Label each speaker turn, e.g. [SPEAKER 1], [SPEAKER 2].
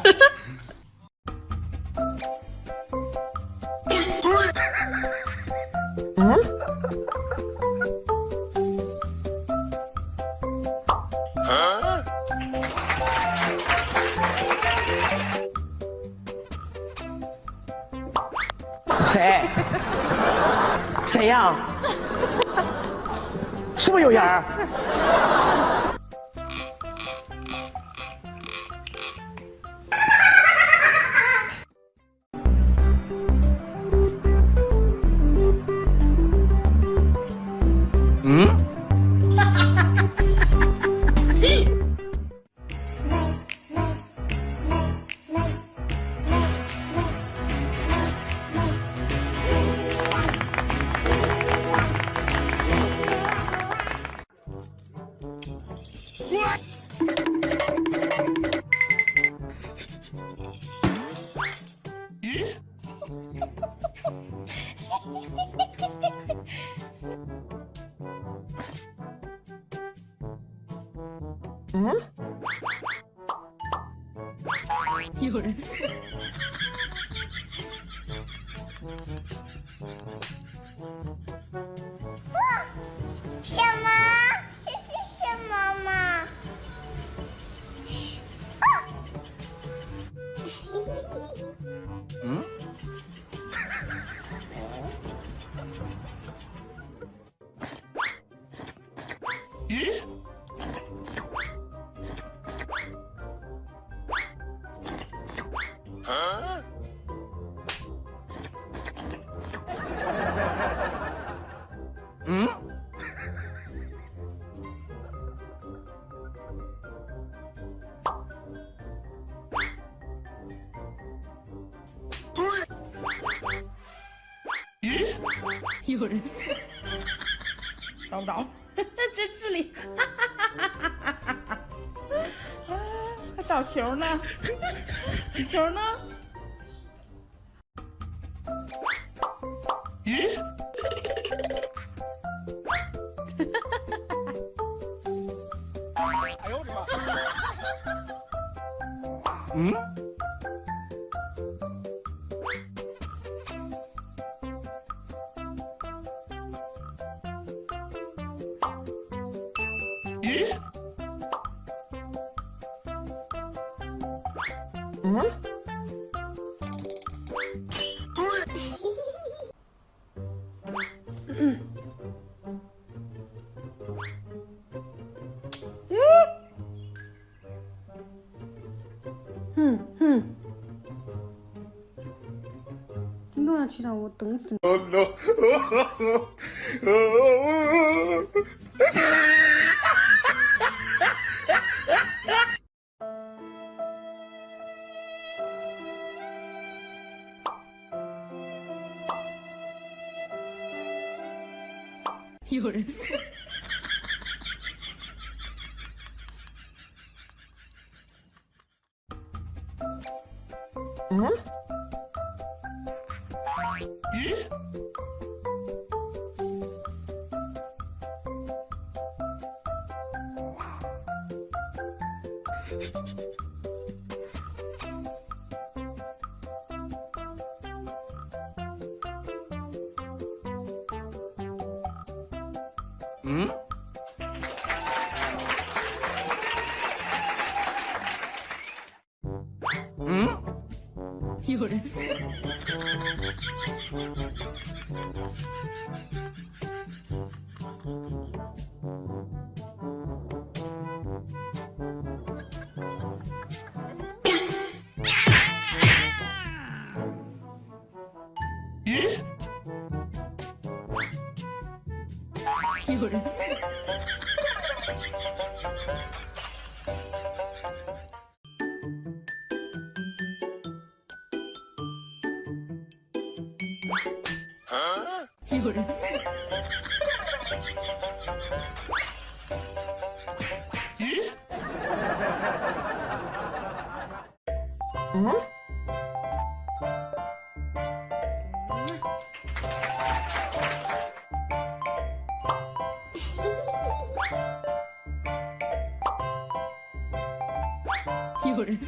[SPEAKER 1] 谁？谁呀？是不是有人？
[SPEAKER 2] 嗯？有人。有人 找不着，这这里，还 找球呢？球呢？
[SPEAKER 1] 哎呦我的妈！嗯？ 嗯？
[SPEAKER 2] 哼哼，你都要去让我等死你！ 有人。
[SPEAKER 1] 嗯？嗯？
[SPEAKER 2] 有人。有人。有人。有人。